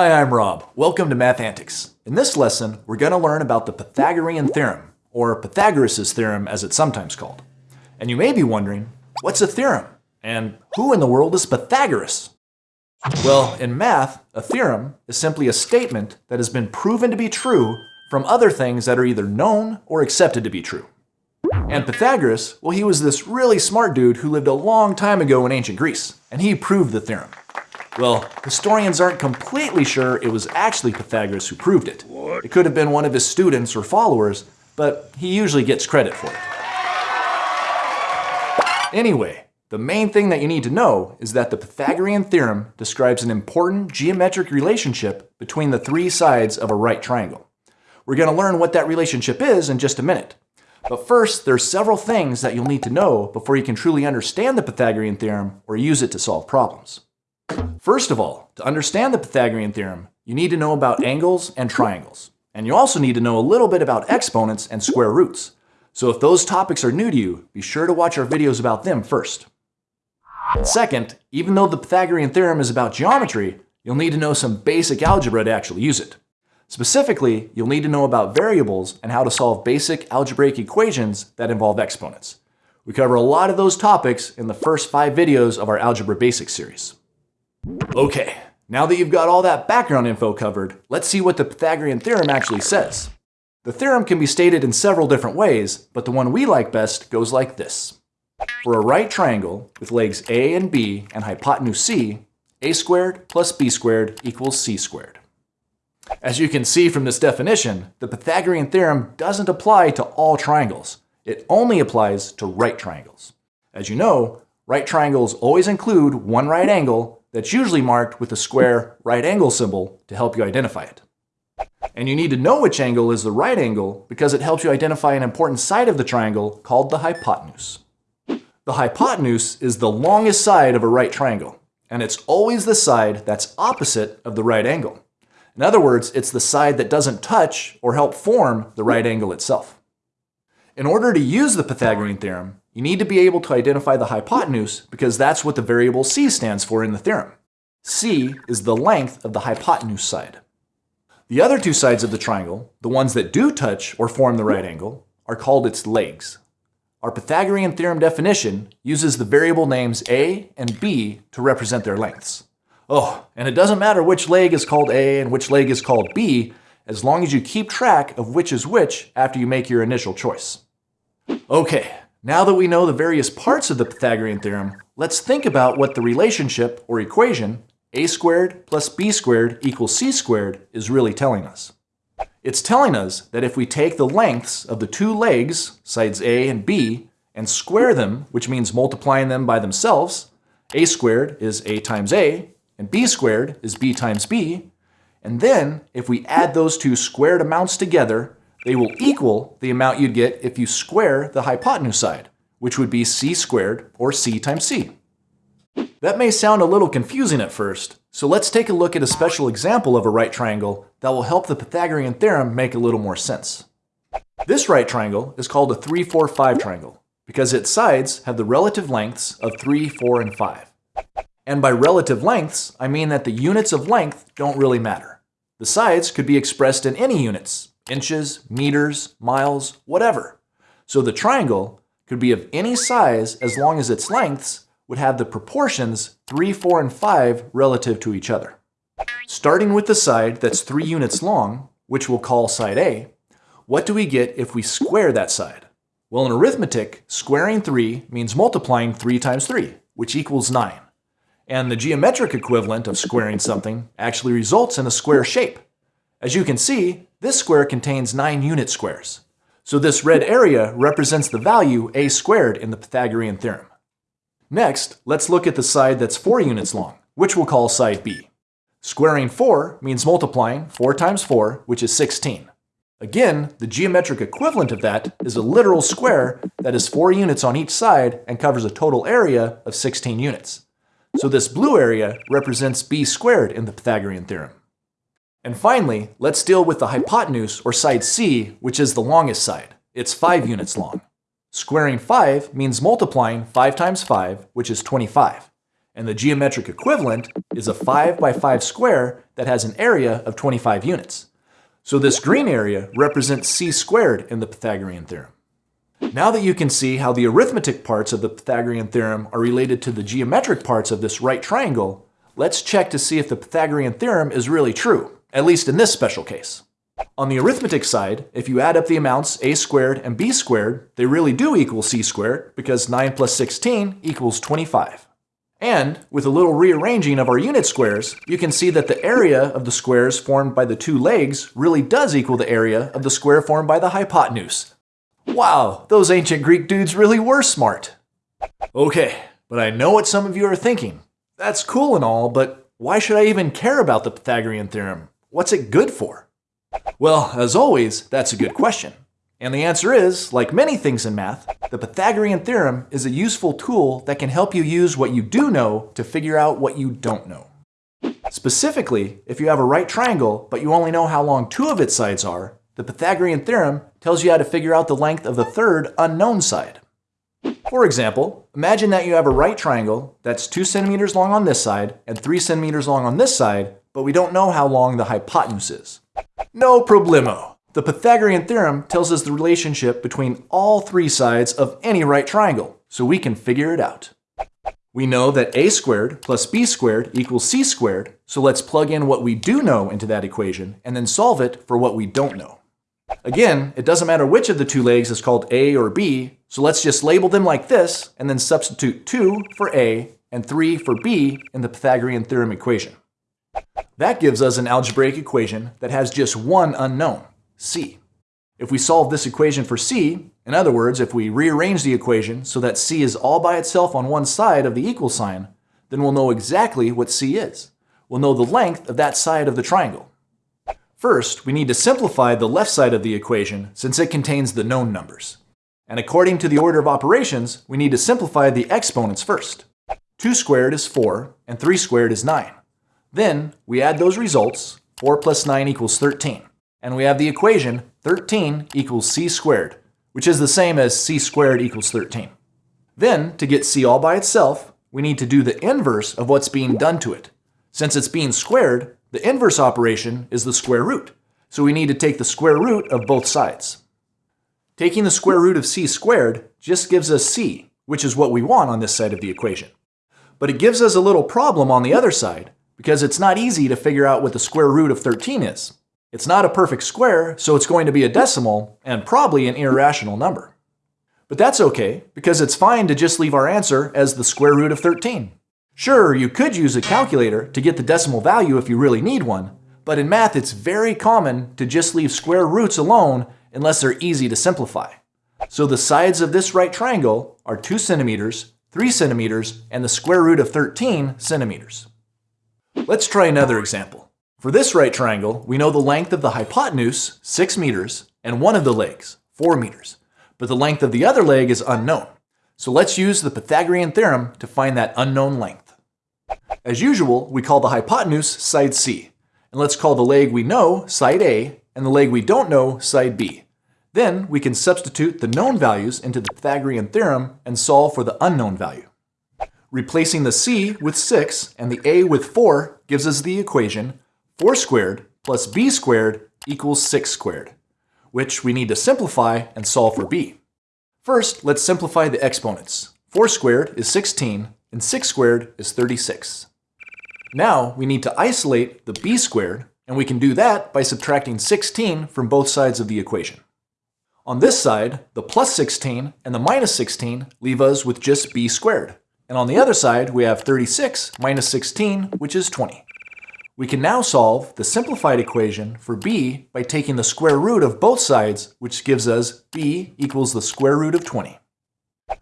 Hi, I'm Rob. Welcome to Math Antics. In this lesson, we're going to learn about the Pythagorean theorem, or Pythagoras' theorem as it's sometimes called. And you may be wondering, what's a theorem? And who in the world is Pythagoras? Well, in math, a theorem is simply a statement that has been proven to be true from other things that are either known or accepted to be true. And Pythagoras, well, he was this really smart dude who lived a long time ago in ancient Greece, and he proved the theorem. Well, historians aren't completely sure it was actually Pythagoras who proved it. What? It could have been one of his students or followers, but he usually gets credit for it. Anyway, the main thing that you need to know is that the Pythagorean theorem describes an important geometric relationship between the three sides of a right triangle. We're going to learn what that relationship is in just a minute. But first, there's several things that you'll need to know before you can truly understand the Pythagorean theorem or use it to solve problems. First of all, to understand the Pythagorean theorem, you need to know about angles and triangles. And you also need to know a little bit about exponents and square roots. So if those topics are new to you, be sure to watch our videos about them first. Second, even though the Pythagorean theorem is about geometry, you'll need to know some basic algebra to actually use it. Specifically, you'll need to know about variables and how to solve basic algebraic equations that involve exponents. We cover a lot of those topics in the first five videos of our Algebra Basics series. Okay, now that you've got all that background info covered, let's see what the Pythagorean theorem actually says. The theorem can be stated in several different ways, but the one we like best goes like this. For a right triangle with legs A and B and hypotenuse C, a squared plus b squared equals c squared. As you can see from this definition, the Pythagorean theorem doesn't apply to all triangles. It only applies to right triangles. As you know, right triangles always include one right angle that's usually marked with a square right angle symbol to help you identify it. And you need to know which angle is the right angle because it helps you identify an important side of the triangle called the hypotenuse. The hypotenuse is the longest side of a right triangle, and it's always the side that's opposite of the right angle. In other words, it's the side that doesn't touch or help form the right angle itself. In order to use the Pythagorean theorem, you need to be able to identify the hypotenuse because that's what the variable c stands for in the theorem. c is the length of the hypotenuse side. The other two sides of the triangle, the ones that do touch or form the right angle, are called its legs. Our Pythagorean theorem definition uses the variable names a and b to represent their lengths. Oh, and it doesn't matter which leg is called a and which leg is called b, as long as you keep track of which is which after you make your initial choice. Okay, now that we know the various parts of the Pythagorean theorem, let's think about what the relationship or equation a squared plus b squared equals c squared is really telling us. It's telling us that if we take the lengths of the two legs, sides a and b, and square them, which means multiplying them by themselves, a squared is a times a, and b squared is b times b, and then if we add those two squared amounts together, they will equal the amount you'd get if you square the hypotenuse side, which would be c squared, or c times c. That may sound a little confusing at first, so let's take a look at a special example of a right triangle that will help the Pythagorean theorem make a little more sense. This right triangle is called a 3, 4, 5 triangle because its sides have the relative lengths of 3, 4, and 5. And by relative lengths, I mean that the units of length don't really matter. The sides could be expressed in any units, inches, meters, miles, whatever. So the triangle could be of any size as long as its lengths would have the proportions 3, 4, and 5 relative to each other. Starting with the side that's 3 units long, which we'll call side A, what do we get if we square that side? Well, in arithmetic, squaring 3 means multiplying 3 times 3, which equals 9. And the geometric equivalent of squaring something actually results in a square shape. As you can see, this square contains 9 unit squares. So this red area represents the value a squared in the Pythagorean theorem. Next, let's look at the side that's 4 units long, which we'll call side B. Squaring 4 means multiplying 4 times 4, which is 16. Again, the geometric equivalent of that is a literal square that is 4 units on each side and covers a total area of 16 units. So this blue area represents b squared in the Pythagorean theorem. And finally, let's deal with the hypotenuse, or side C, which is the longest side. It's 5 units long. Squaring 5 means multiplying 5 times 5, which is 25. and the geometric equivalent is a 5 by 5 square that has an area of 25 units. So this green area represents c squared in the Pythagorean theorem. Now that you can see how the arithmetic parts of the Pythagorean theorem are related to the geometric parts of this right triangle, let's check to see if the Pythagorean theorem is really true, at least in this special case. On the arithmetic side, if you add up the amounts a squared and b squared, they really do equal c squared because 9 plus 16 equals 25. And with a little rearranging of our unit squares, you can see that the area of the squares formed by the two legs really does equal the area of the square formed by the hypotenuse. Wow, those ancient Greek dudes really were smart. Okay, but I know what some of you are thinking. That's cool and all, but why should I even care about the Pythagorean theorem? What's it good for? Well, as always, that's a good question. And the answer is, like many things in math, the Pythagorean theorem is a useful tool that can help you use what you do know to figure out what you don't know. Specifically, if you have a right triangle, but you only know how long two of its sides are, the Pythagorean theorem tells you how to figure out the length of the third unknown side. For example, imagine that you have a right triangle that's 2 centimeters long on this side and 3 centimeters long on this side, but we don't know how long the hypotenuse is. No problemo. The Pythagorean theorem tells us the relationship between all three sides of any right triangle, so we can figure it out. We know that a squared plus b squared equals c squared, so let's plug in what we do know into that equation and then solve it for what we don't know. Again, it doesn't matter which of the two legs is called a or b, so let's just label them like this and then substitute 2 for a and 3 for b in the Pythagorean theorem equation. That gives us an algebraic equation that has just one unknown, c. If we solve this equation for c, in other words, if we rearrange the equation so that c is all by itself on one side of the equal sign, then we'll know exactly what c is. We'll know the length of that side of the triangle. First, we need to simplify the left side of the equation since it contains the known numbers. And according to the order of operations, we need to simplify the exponents first. 2 squared is 4, and 3 squared is 9. Then we add those results, 4 plus 9 equals 13. And we have the equation 13 equals c squared, which is the same as c squared equals 13. Then, to get c all by itself, we need to do the inverse of what's being done to it. Since it's being squared, the inverse operation is the square root. So we need to take the square root of both sides. Taking the square root of c squared just gives us c, which is what we want on this side of the equation. But it gives us a little problem on the other side, because it's not easy to figure out what the square root of 13 is. It's not a perfect square, so it's going to be a decimal and probably an irrational number. But that's okay, because it's fine to just leave our answer as the square root of 13. Sure, you could use a calculator to get the decimal value if you really need one, but in math it's very common to just leave square roots alone unless they're easy to simplify. So the sides of this right triangle are 2 centimeters, 3 centimeters, and the square root of 13 centimeters. Let's try another example. For this right triangle, we know the length of the hypotenuse, 6 meters, and one of the legs, 4 meters. But the length of the other leg is unknown. So let's use the Pythagorean theorem to find that unknown length. As usual, we call the hypotenuse side C. And let's call the leg we know side A, and the leg we don't know side B. Then we can substitute the known values into the Pythagorean theorem and solve for the unknown value. Replacing the c with 6 and the a with 4 gives us the equation 4 squared plus b squared equals 6 squared, which we need to simplify and solve for b. First, let's simplify the exponents. 4 squared is 16 and 6 squared is 36. Now we need to isolate the b squared, and we can do that by subtracting 16 from both sides of the equation. On this side, the plus 16 and the minus 16 leave us with just b squared. And on the other side, we have 36 minus 16, which is 20. We can now solve the simplified equation for b by taking the square root of both sides, which gives us b equals the square root of 20.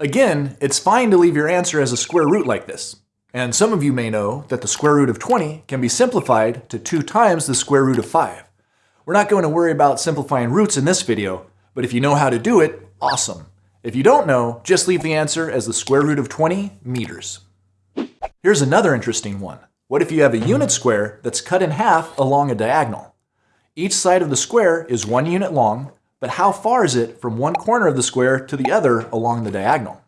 Again, it's fine to leave your answer as a square root like this. And some of you may know that the square root of 20 can be simplified to 2 times the square root of 5. We're not going to worry about simplifying roots in this video, but if you know how to do it, awesome. If you don't know, just leave the answer as the square root of 20 meters. Here's another interesting one. What if you have a unit square that's cut in half along a diagonal? Each side of the square is one unit long, but how far is it from one corner of the square to the other along the diagonal?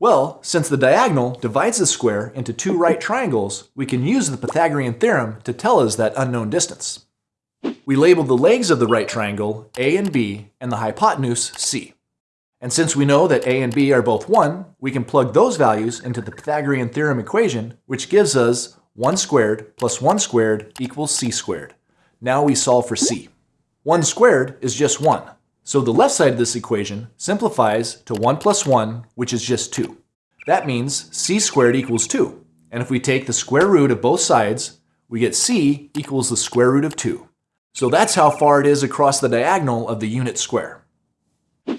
Well, since the diagonal divides the square into two right triangles, we can use the Pythagorean theorem to tell us that unknown distance. We label the legs of the right triangle A and B and the hypotenuse C. And since we know that A and B are both 1, we can plug those values into the Pythagorean theorem equation, which gives us 1 squared plus 1 squared equals c squared. Now we solve for c. 1 squared is just 1, so the left side of this equation simplifies to 1 plus 1, which is just 2. That means c squared equals 2. And if we take the square root of both sides, we get c equals the square root of 2. So that's how far it is across the diagonal of the unit square.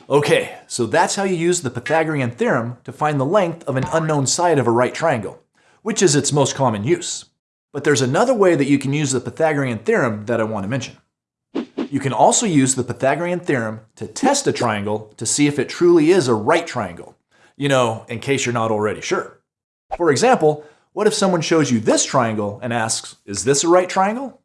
Okay, so that's how you use the Pythagorean theorem to find the length of an unknown side of a right triangle, which is its most common use. But there's another way that you can use the Pythagorean theorem that I want to mention. You can also use the Pythagorean theorem to test a triangle to see if it truly is a right triangle. You know, in case you're not already sure. For example, what if someone shows you this triangle and asks, is this a right triangle?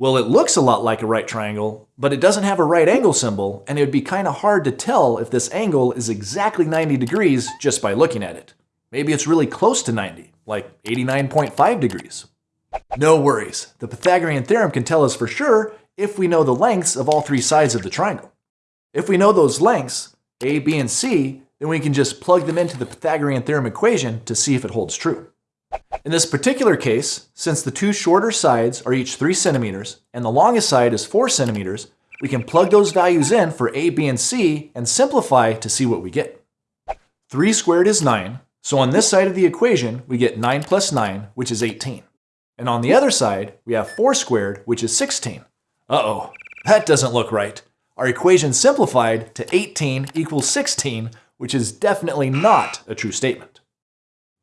Well, it looks a lot like a right triangle, but it doesn't have a right angle symbol, and it would be kind of hard to tell if this angle is exactly 90 degrees just by looking at it. Maybe it's really close to 90, like 89.5 degrees. No worries, the Pythagorean theorem can tell us for sure if we know the lengths of all three sides of the triangle. If we know those lengths, a, b, and c, then we can just plug them into the Pythagorean theorem equation to see if it holds true. In this particular case, since the two shorter sides are each 3 centimeters and the longest side is 4 centimeters, we can plug those values in for a, b, and c and simplify to see what we get. 3 squared is 9, so on this side of the equation we get 9 plus 9, which is 18. And on the other side, we have 4 squared, which is 16. Uh-oh, that doesn't look right. Our equation simplified to 18 equals 16, which is definitely not a true statement.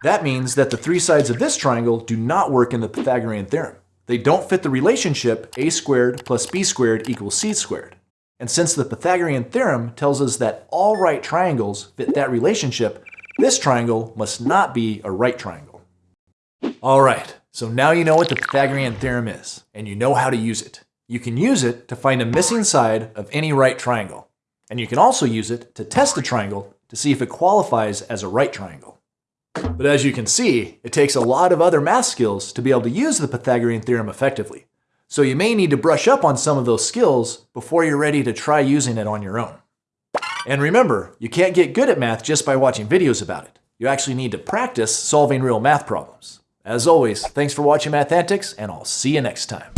That means that the three sides of this triangle do not work in the Pythagorean theorem. They don't fit the relationship a squared plus b squared equals c squared. And since the Pythagorean theorem tells us that all right triangles fit that relationship, this triangle must not be a right triangle. All right, so now you know what the Pythagorean theorem is, and you know how to use it. You can use it to find a missing side of any right triangle. And you can also use it to test a triangle to see if it qualifies as a right triangle. But as you can see, it takes a lot of other math skills to be able to use the Pythagorean theorem effectively. So you may need to brush up on some of those skills before you're ready to try using it on your own. And remember, you can't get good at math just by watching videos about it. You actually need to practice solving real math problems. As always, thanks for watching Math Antics, and I'll see you next time.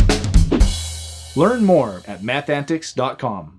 Learn more at mathantics.com.